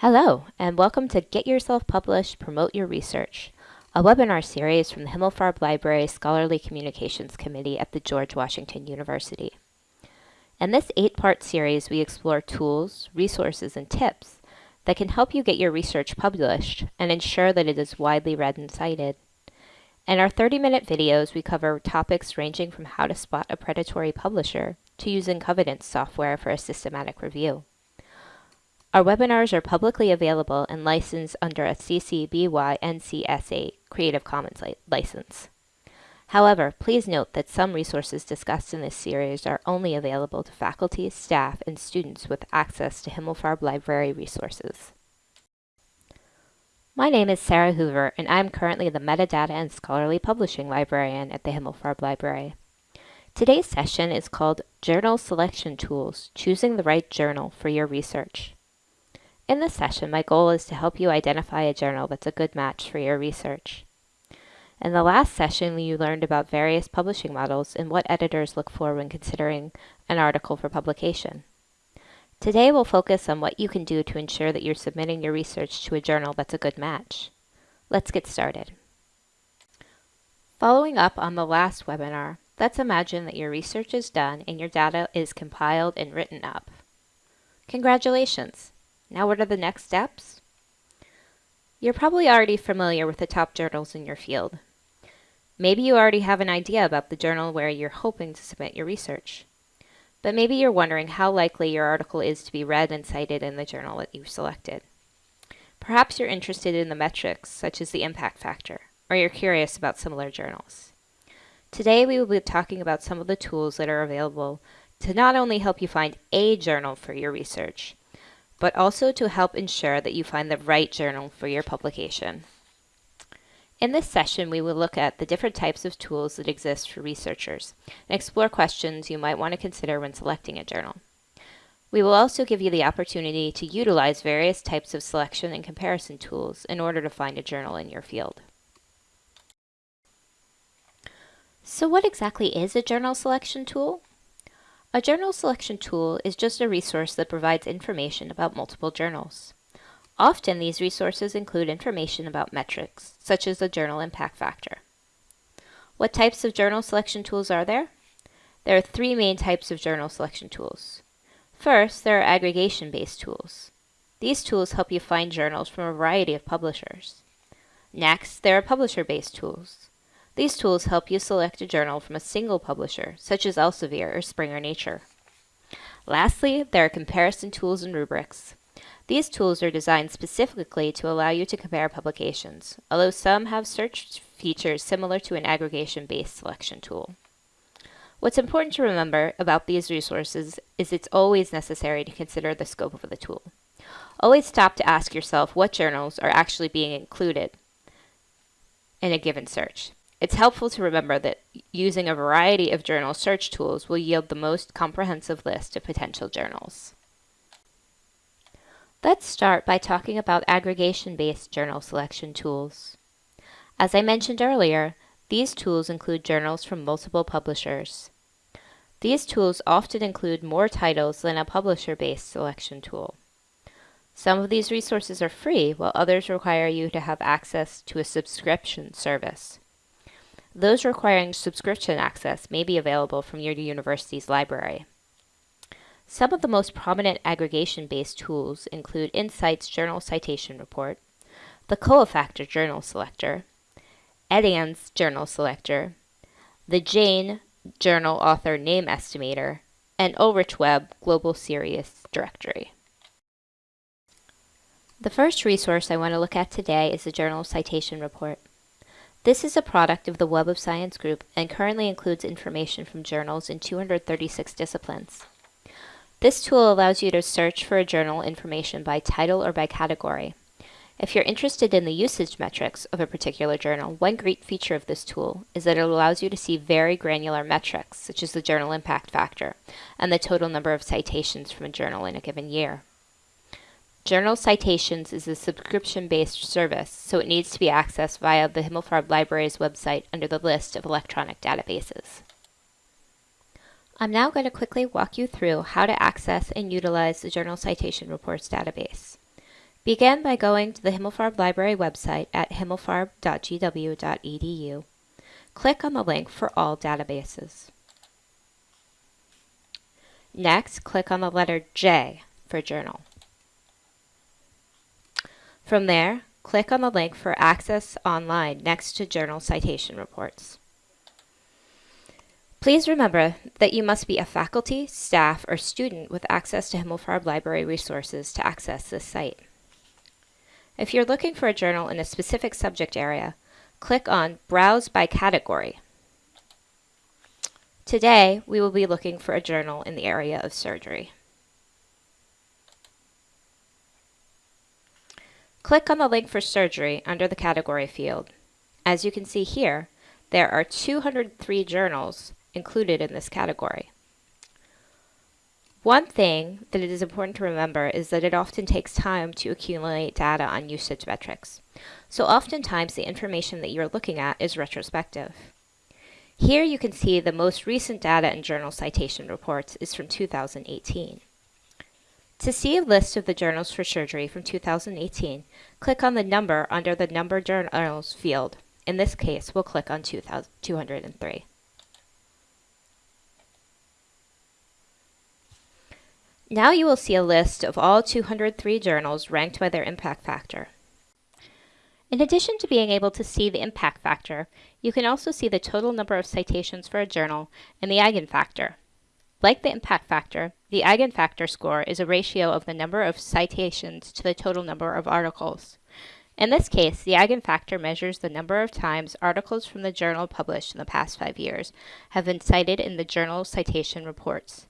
Hello, and welcome to Get Yourself Published, Promote Your Research, a webinar series from the Himmelfarb Library Scholarly Communications Committee at the George Washington University. In this eight-part series, we explore tools, resources, and tips that can help you get your research published and ensure that it is widely read and cited. In our 30-minute videos, we cover topics ranging from how to spot a predatory publisher to using Covidence software for a systematic review. Our webinars are publicly available and licensed under a CC BY NC SA Creative Commons li license. However, please note that some resources discussed in this series are only available to faculty, staff, and students with access to Himmelfarb Library resources. My name is Sarah Hoover, and I'm currently the Metadata and Scholarly Publishing Librarian at the Himmelfarb Library. Today's session is called Journal Selection Tools, Choosing the Right Journal for Your Research. In this session, my goal is to help you identify a journal that's a good match for your research. In the last session, you learned about various publishing models and what editors look for when considering an article for publication. Today, we'll focus on what you can do to ensure that you're submitting your research to a journal that's a good match. Let's get started. Following up on the last webinar, let's imagine that your research is done and your data is compiled and written up. Congratulations! Now what are the next steps? You're probably already familiar with the top journals in your field. Maybe you already have an idea about the journal where you're hoping to submit your research. But maybe you're wondering how likely your article is to be read and cited in the journal that you've selected. Perhaps you're interested in the metrics, such as the impact factor, or you're curious about similar journals. Today we will be talking about some of the tools that are available to not only help you find a journal for your research, but also to help ensure that you find the right journal for your publication. In this session, we will look at the different types of tools that exist for researchers and explore questions you might want to consider when selecting a journal. We will also give you the opportunity to utilize various types of selection and comparison tools in order to find a journal in your field. So what exactly is a journal selection tool? A journal selection tool is just a resource that provides information about multiple journals. Often these resources include information about metrics, such as the journal impact factor. What types of journal selection tools are there? There are three main types of journal selection tools. First, there are aggregation-based tools. These tools help you find journals from a variety of publishers. Next, there are publisher-based tools. These tools help you select a journal from a single publisher, such as Elsevier or Springer Nature. Lastly, there are comparison tools and rubrics. These tools are designed specifically to allow you to compare publications, although some have search features similar to an aggregation-based selection tool. What's important to remember about these resources is it's always necessary to consider the scope of the tool. Always stop to ask yourself what journals are actually being included in a given search. It's helpful to remember that using a variety of journal search tools will yield the most comprehensive list of potential journals. Let's start by talking about aggregation-based journal selection tools. As I mentioned earlier, these tools include journals from multiple publishers. These tools often include more titles than a publisher-based selection tool. Some of these resources are free, while others require you to have access to a subscription service. Those requiring subscription access may be available from your university's library. Some of the most prominent aggregation-based tools include InCites Journal Citation Report, the Cofactor Journal Selector, Edanz Journal Selector, the Jane Journal Author Name Estimator, and Ulrich Web Global Serials Directory. The first resource I want to look at today is the Journal Citation Report. This is a product of the Web of Science group and currently includes information from journals in 236 disciplines. This tool allows you to search for a journal information by title or by category. If you're interested in the usage metrics of a particular journal, one great feature of this tool is that it allows you to see very granular metrics, such as the journal impact factor and the total number of citations from a journal in a given year. Journal Citations is a subscription-based service, so it needs to be accessed via the Himmelfarb Library's website under the list of electronic databases. I'm now going to quickly walk you through how to access and utilize the Journal Citation Reports database. Begin by going to the Himmelfarb Library website at himmelfarb.gw.edu. Click on the link for all databases. Next, click on the letter J for Journal. From there, click on the link for Access Online next to Journal Citation Reports. Please remember that you must be a faculty, staff, or student with access to Himmelfarb Library resources to access this site. If you're looking for a journal in a specific subject area, click on Browse by Category. Today, we will be looking for a journal in the area of surgery. Click on the link for surgery under the category field. As you can see here, there are 203 journals included in this category. One thing that it is important to remember is that it often takes time to accumulate data on usage metrics. So oftentimes the information that you're looking at is retrospective. Here you can see the most recent data in journal citation reports is from 2018. To see a list of the journals for surgery from 2018, click on the number under the number journals field. In this case, we'll click on 203. Now you will see a list of all 203 journals ranked by their impact factor. In addition to being able to see the impact factor, you can also see the total number of citations for a journal and the eigenfactor. Like the impact factor, the eigenfactor score is a ratio of the number of citations to the total number of articles. In this case, the eigenfactor measures the number of times articles from the journal published in the past five years have been cited in the journal citation reports.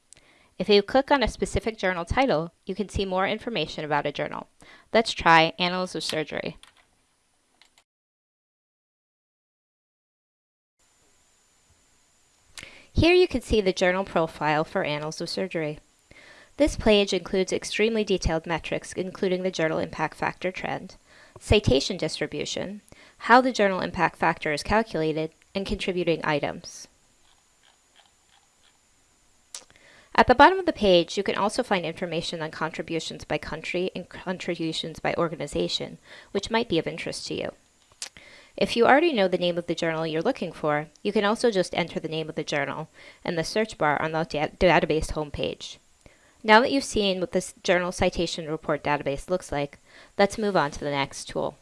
If you click on a specific journal title, you can see more information about a journal. Let's try Annals of Surgery. Here you can see the journal profile for Annals of Surgery. This page includes extremely detailed metrics including the journal impact factor trend, citation distribution, how the journal impact factor is calculated, and contributing items. At the bottom of the page, you can also find information on contributions by country and contributions by organization, which might be of interest to you. If you already know the name of the journal you're looking for, you can also just enter the name of the journal in the search bar on the da database homepage. Now that you've seen what this journal citation report database looks like, let's move on to the next tool.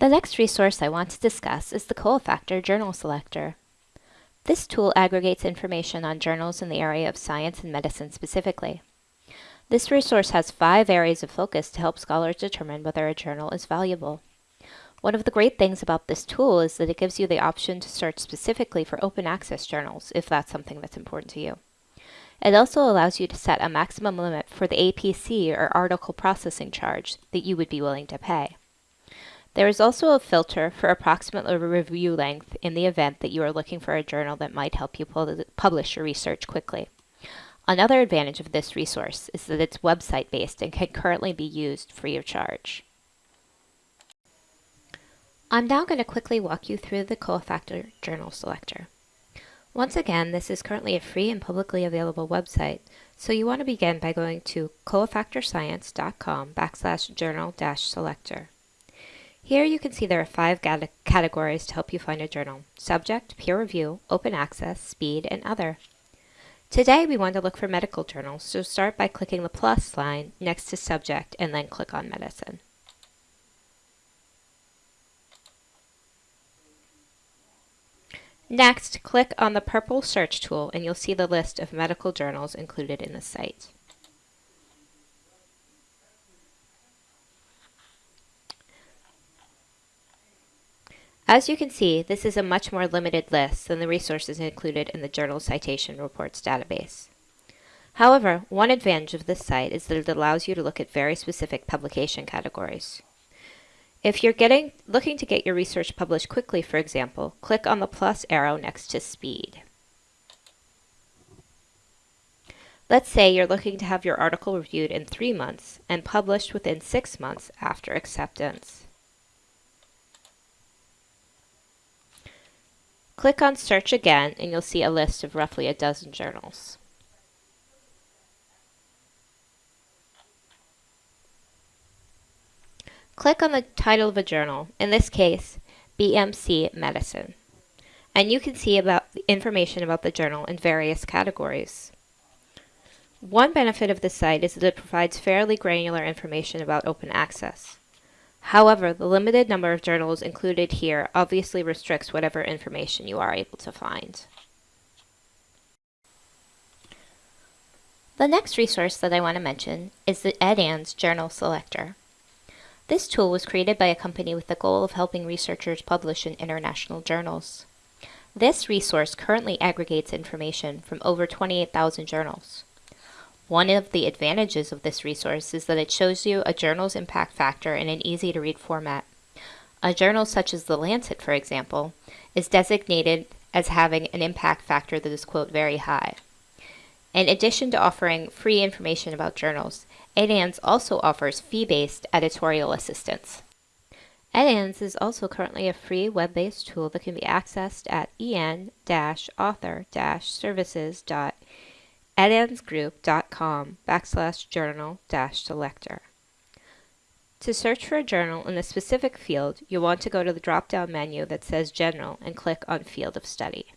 The next resource I want to discuss is the Cofactor Journal Selector. This tool aggregates information on journals in the area of science and medicine specifically. This resource has five areas of focus to help scholars determine whether a journal is valuable. One of the great things about this tool is that it gives you the option to search specifically for open access journals if that's something that's important to you. It also allows you to set a maximum limit for the APC or article processing charge that you would be willing to pay. There is also a filter for approximate review length in the event that you are looking for a journal that might help you publish your research quickly. Another advantage of this resource is that it's website-based and can currently be used free of charge. I'm now going to quickly walk you through the Cofactor Journal Selector. Once again, this is currently a free and publicly available website, so you want to begin by going to cofactorscience.com backslash journal dash selector. Here you can see there are five categories to help you find a journal. Subject, peer review, open access, speed, and other. Today we want to look for medical journals, so start by clicking the plus sign next to subject and then click on medicine. Next, click on the purple search tool and you'll see the list of medical journals included in the site. As you can see, this is a much more limited list than the resources included in the Journal Citation Reports database. However, one advantage of this site is that it allows you to look at very specific publication categories. If you're getting, looking to get your research published quickly, for example, click on the plus arrow next to speed. Let's say you're looking to have your article reviewed in three months and published within six months after acceptance. Click on Search again and you'll see a list of roughly a dozen journals. Click on the title of a journal, in this case, BMC Medicine, and you can see about information about the journal in various categories. One benefit of this site is that it provides fairly granular information about open access. However, the limited number of journals included here obviously restricts whatever information you are able to find. The next resource that I want to mention is the Edanz Journal Selector. This tool was created by a company with the goal of helping researchers publish in international journals. This resource currently aggregates information from over 28,000 journals. One of the advantages of this resource is that it shows you a journal's impact factor in an easy-to-read format. A journal such as The Lancet, for example, is designated as having an impact factor that is, quote, very high. In addition to offering free information about journals, Edanz also offers fee-based editorial assistance. Edanz is also currently a free web-based tool that can be accessed at en-author-services.edanzgroup.com backslash journal dash selector. To search for a journal in a specific field, you'll want to go to the drop-down menu that says General and click on Field of Study.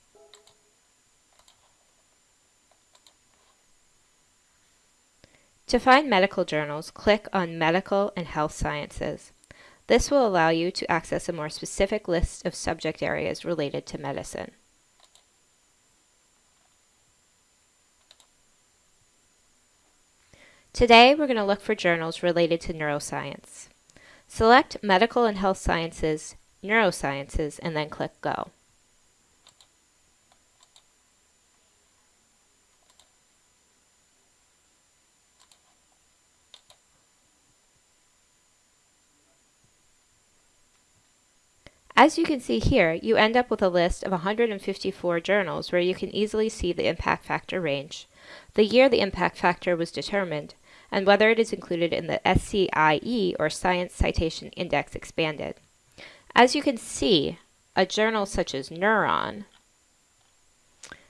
To find medical journals, click on Medical and Health Sciences. This will allow you to access a more specific list of subject areas related to medicine. Today, we're going to look for journals related to neuroscience. Select Medical and Health Sciences, Neurosciences, and then click Go. As you can see here, you end up with a list of 154 journals where you can easily see the impact factor range, the year the impact factor was determined, and whether it is included in the SCIE or Science Citation Index Expanded. As you can see, a journal such as Neuron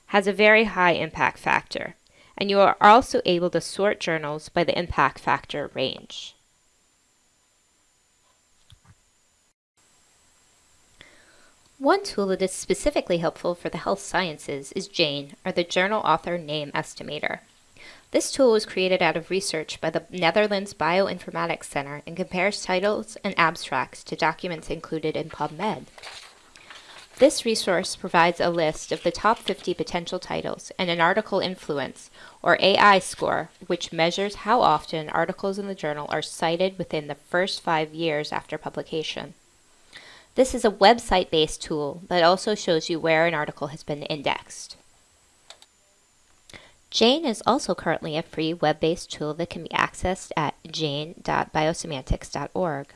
has a very high impact factor, and you are also able to sort journals by the impact factor range. One tool that is specifically helpful for the health sciences is JANE, or the Journal Author Name Estimator. This tool was created out of research by the Netherlands Bioinformatics Center and compares titles and abstracts to documents included in PubMed. This resource provides a list of the top 50 potential titles and an article influence, or AI score, which measures how often articles in the journal are cited within the first five years after publication. This is a website-based tool that also shows you where an article has been indexed. Jane is also currently a free web-based tool that can be accessed at jane.biosemantics.org.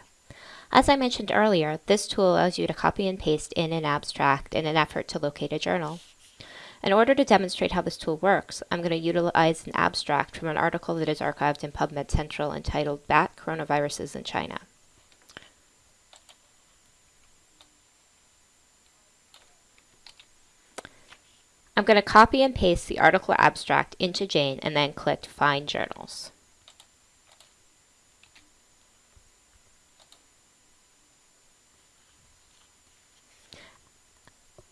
As I mentioned earlier, this tool allows you to copy and paste in an abstract in an effort to locate a journal. In order to demonstrate how this tool works, I'm going to utilize an abstract from an article that is archived in PubMed Central entitled Bat Coronaviruses in China. I'm going to copy and paste the article abstract into Jane and then click Find Journals.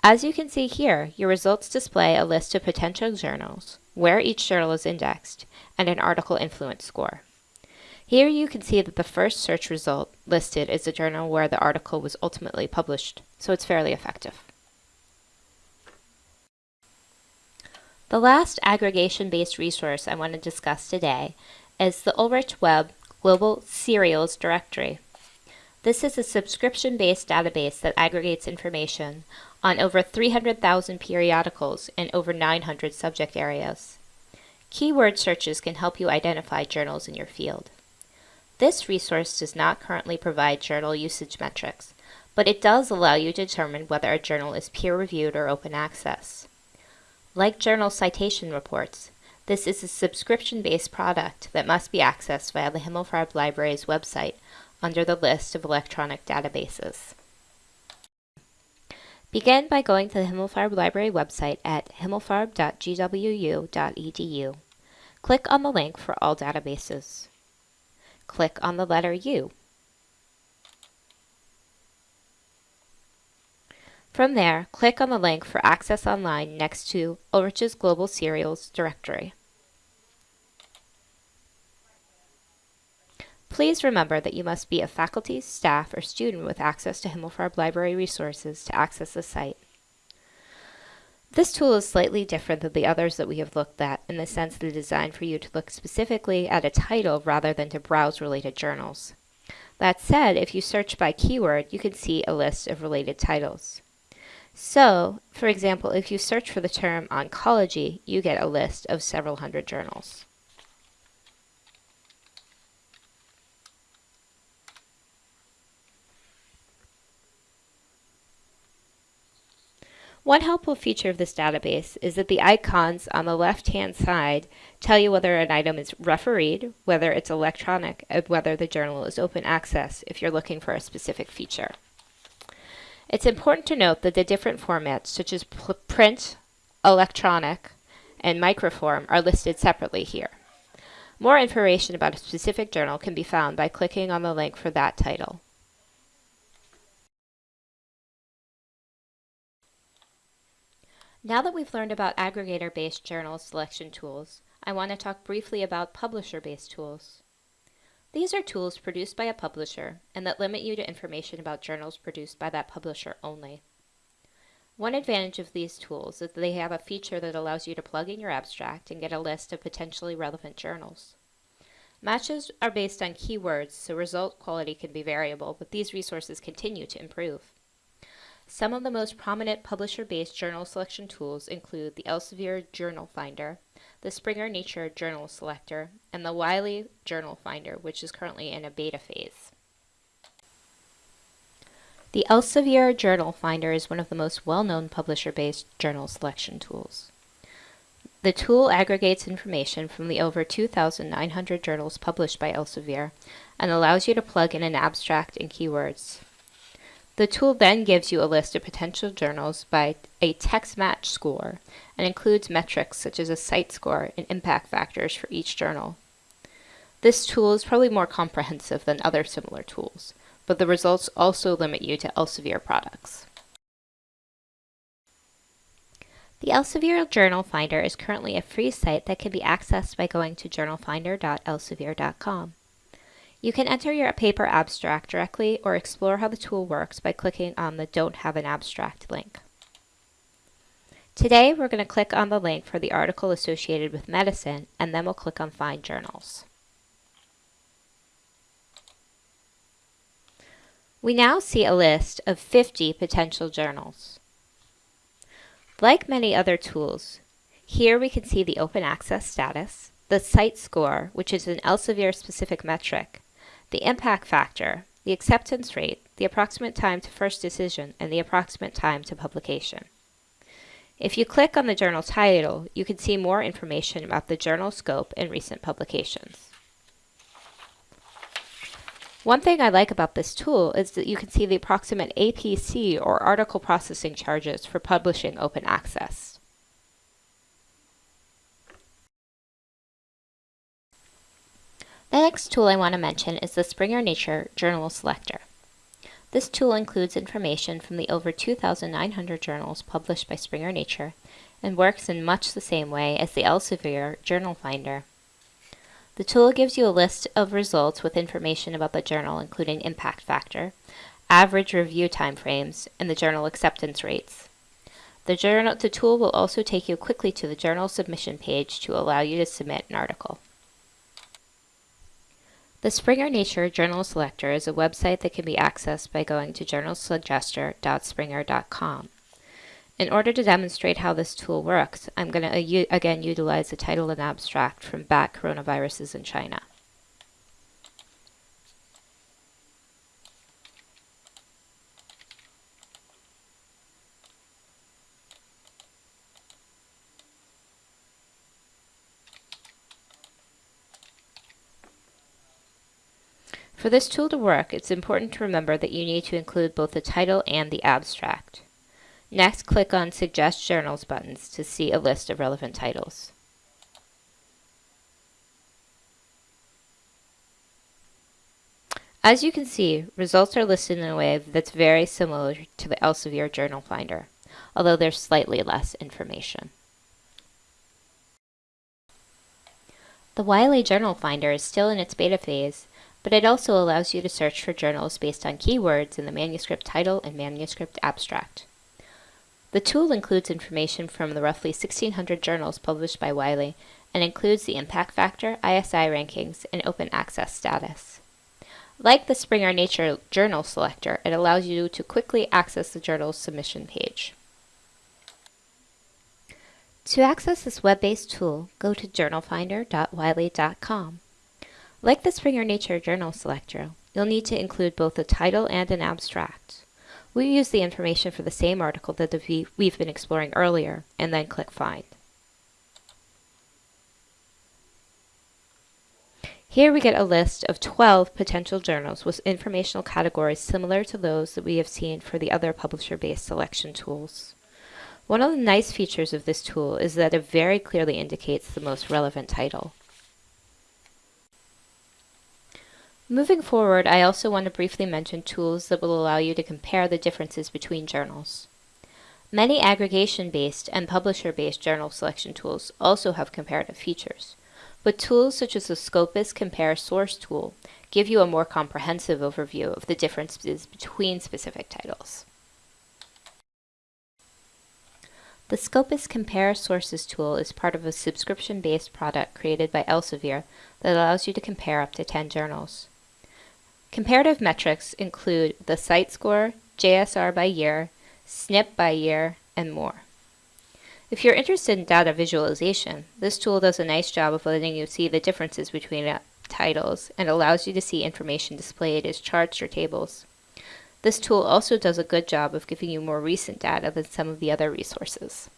As you can see here, your results display a list of potential journals, where each journal is indexed, and an article influence score. Here you can see that the first search result listed is the journal where the article was ultimately published, so it's fairly effective. The last aggregation-based resource I want to discuss today is the Ulrich Web Global Serials Directory. This is a subscription-based database that aggregates information on over 300,000 periodicals in over 900 subject areas. Keyword searches can help you identify journals in your field. This resource does not currently provide journal usage metrics, but it does allow you to determine whether a journal is peer-reviewed or open access. Like journal citation reports, this is a subscription-based product that must be accessed via the Himmelfarb Library's website under the list of electronic databases. Begin by going to the Himmelfarb Library website at himmelfarb.gwu.edu. Click on the link for all databases. Click on the letter U. From there, click on the link for Access Online next to Ulrich's Global Serials directory. Please remember that you must be a faculty, staff, or student with access to Himmelfarb Library resources to access the site. This tool is slightly different than the others that we have looked at in the sense that it is designed for you to look specifically at a title rather than to browse related journals. That said, if you search by keyword, you can see a list of related titles. So, for example, if you search for the term oncology, you get a list of several hundred journals. One helpful feature of this database is that the icons on the left-hand side tell you whether an item is refereed, whether it's electronic, and whether the journal is open access if you're looking for a specific feature. It's important to note that the different formats, such as print, electronic, and microform, are listed separately here. More information about a specific journal can be found by clicking on the link for that title. Now that we've learned about aggregator-based journal selection tools, I want to talk briefly about publisher-based tools. These are tools produced by a publisher and that limit you to information about journals produced by that publisher only. One advantage of these tools is that they have a feature that allows you to plug in your abstract and get a list of potentially relevant journals. Matches are based on keywords, so result quality can be variable, but these resources continue to improve. Some of the most prominent publisher-based journal selection tools include the Elsevier Journal Finder, the Springer Nature Journal Selector, and the Wiley Journal Finder, which is currently in a beta phase. The Elsevier Journal Finder is one of the most well-known publisher-based journal selection tools. The tool aggregates information from the over 2,900 journals published by Elsevier and allows you to plug in an abstract and keywords. The tool then gives you a list of potential journals by a text match score and includes metrics such as a CiteScore and impact factors for each journal. This tool is probably more comprehensive than other similar tools, but the results also limit you to Elsevier products. The Elsevier Journal Finder is currently a free site that can be accessed by going to journalfinder.elsevier.com. You can enter your paper abstract directly or explore how the tool works by clicking on the Don't Have an Abstract link. Today, we're going to click on the link for the article associated with medicine, and then we'll click on Find Journals. We now see a list of 50 potential journals. Like many other tools, here we can see the open access status, the CiteScore, which is an Elsevier specific metric, the impact factor, the acceptance rate, the approximate time to first decision, and the approximate time to publication. If you click on the journal title, you can see more information about the journal scope and recent publications. One thing I like about this tool is that you can see the approximate APC or article processing charges for publishing open access. The next tool I want to mention is the Springer Nature Journal Selector. This tool includes information from the over 2,900 journals published by Springer Nature and works in much the same way as the Elsevier Journal Finder. The tool gives you a list of results with information about the journal including impact factor, average review timeframes, and the journal acceptance rates. The, journal, the tool will also take you quickly to the journal submission page to allow you to submit an article. The Springer Nature Journal Selector is a website that can be accessed by going to journalsuggester.springer.com. In order to demonstrate how this tool works, I'm going to again utilize the title and abstract from Bat Coronaviruses in China. For this tool to work, it's important to remember that you need to include both the title and the abstract. Next, click on Suggest Journals buttons to see a list of relevant titles. As you can see, results are listed in a way that's very similar to the Elsevier Journal Finder, although there's slightly less information. The Wiley Journal Finder is still in its beta phase, but it also allows you to search for journals based on keywords in the manuscript title and manuscript abstract. The tool includes information from the roughly 1,600 journals published by Wiley and includes the impact factor, ISI rankings, and open access status. Like the Springer Nature Journal Selector, it allows you to quickly access the journal's submission page. To access this web-based tool, go to journalfinder.wiley.com. Like the Springer Nature Journal Selector, you'll need to include both a title and an abstract. We use the information for the same article that we've been exploring earlier, and then click Find. Here we get a list of 12 potential journals with informational categories similar to those that we have seen for the other publisher-based selection tools. One of the nice features of this tool is that it very clearly indicates the most relevant title. Moving forward, I also want to briefly mention tools that will allow you to compare the differences between journals. Many aggregation-based and publisher-based journal selection tools also have comparative features. But tools such as the Scopus Compare Source tool give you a more comprehensive overview of the differences between specific titles. The Scopus Compare Sources tool is part of a subscription-based product created by Elsevier that allows you to compare up to 10 journals. Comparative metrics include the CiteScore, JSR by year, SNIP by year, and more. If you're interested in data visualization, this tool does a nice job of letting you see the differences between uh, titles and allows you to see information displayed as charts or tables. This tool also does a good job of giving you more recent data than some of the other resources.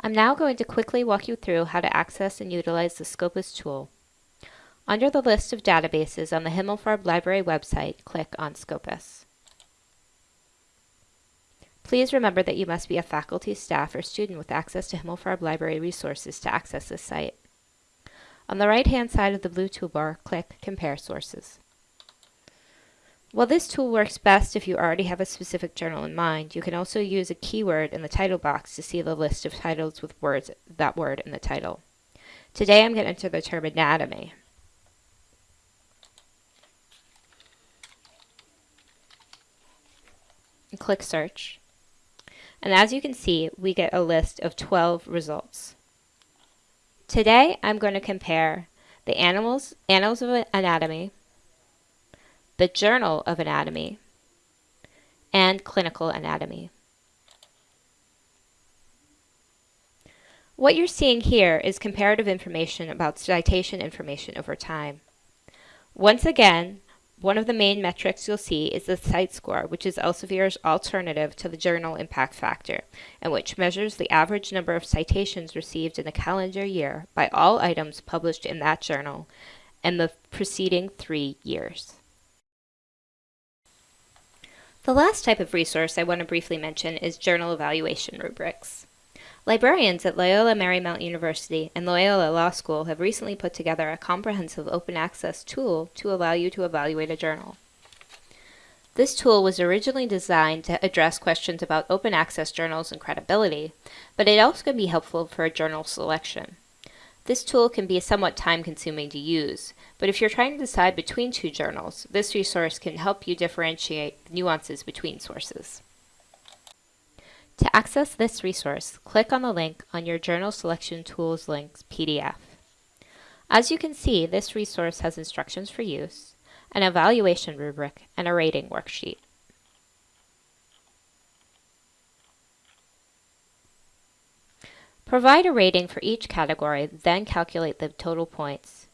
I'm now going to quickly walk you through how to access and utilize the Scopus tool. Under the list of databases on the Himmelfarb Library website, click on Scopus. Please remember that you must be a faculty, staff, or student with access to Himmelfarb Library resources to access this site. On the right-hand side of the blue toolbar, click Compare Sources. While this tool works best if you already have a specific journal in mind, you can also use a keyword in the title box to see the list of titles with words that word in the title. Today I'm going to enter the term anatomy. And click search. And as you can see, we get a list of 12 results. Today, I'm going to compare the animals, Annals of Anatomy, the Journal of Anatomy, and Clinical Anatomy. What you're seeing here is comparative information about citation information over time. Once again, one of the main metrics you'll see is the CiteScore, which is Elsevier's alternative to the journal impact factor, and which measures the average number of citations received in a calendar year by all items published in that journal in the preceding three years. The last type of resource I want to briefly mention is journal evaluation rubrics. Librarians at Loyola Marymount University and Loyola Law School have recently put together a comprehensive open access tool to allow you to evaluate a journal. This tool was originally designed to address questions about open access journals and credibility, but it also can be helpful for a journal selection. This tool can be somewhat time consuming to use, but if you're trying to decide between two journals, this resource can help you differentiate nuances between sources. To access this resource, click on the link on your Journal Selection Tools links PDF. As you can see, this resource has instructions for use, an evaluation rubric, and a rating worksheet. Provide a rating for each category, then calculate the total points.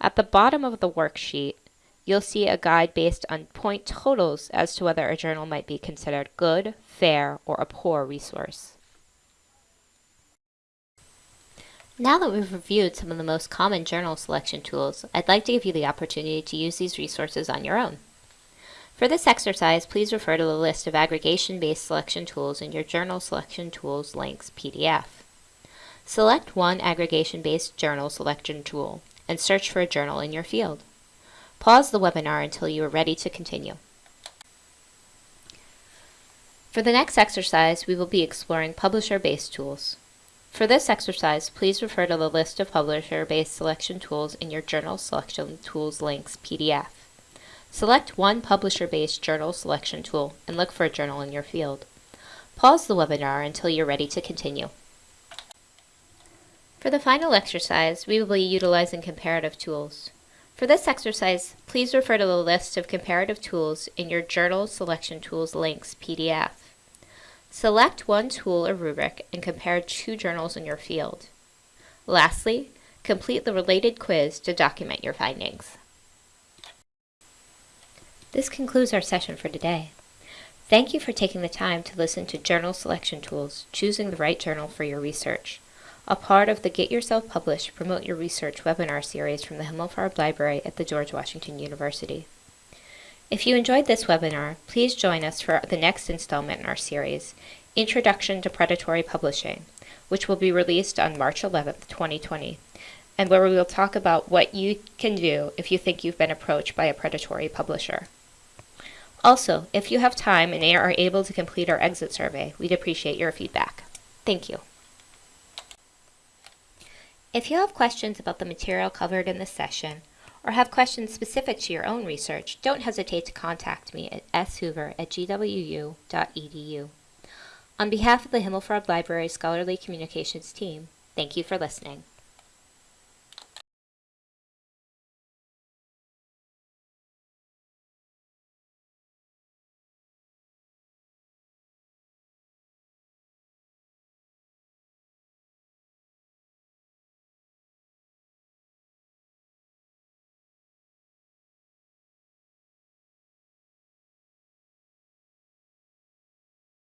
At the bottom of the worksheet, you'll see a guide based on point totals as to whether a journal might be considered good, fair, or a poor resource. Now that we've reviewed some of the most common journal selection tools, I'd like to give you the opportunity to use these resources on your own. For this exercise, please refer to the list of aggregation-based selection tools in your Journal Selection Tools links PDF. Select one aggregation-based journal selection tool and search for a journal in your field. Pause the webinar until you are ready to continue. For the next exercise, we will be exploring publisher-based tools. For this exercise, please refer to the list of publisher-based selection tools in your Journal Selection Tools links PDF. Select one publisher-based journal selection tool and look for a journal in your field. Pause the webinar until you're ready to continue. For the final exercise, we will be utilizing comparative tools. For this exercise, please refer to the list of comparative tools in your Journal Selection Tools links PDF. Select one tool or rubric and compare two journals in your field. Lastly, complete the related quiz to document your findings. This concludes our session for today. Thank you for taking the time to listen to Journal Selection Tools, choosing the right journal for your research, a part of the Get Yourself Published Promote Your Research webinar series from the Himmelfarb Library at the George Washington University. If you enjoyed this webinar, please join us for the next installment in our series, Introduction to Predatory Publishing, which will be released on March 11th, 2020, and where we will talk about what you can do if you think you've been approached by a predatory publisher. Also, if you have time and are able to complete our exit survey, we'd appreciate your feedback. Thank you. If you have questions about the material covered in this session, or have questions specific to your own research, don't hesitate to contact me at shoover at gwu.edu. On behalf of the Himmelfarb Library Scholarly Communications team, thank you for listening.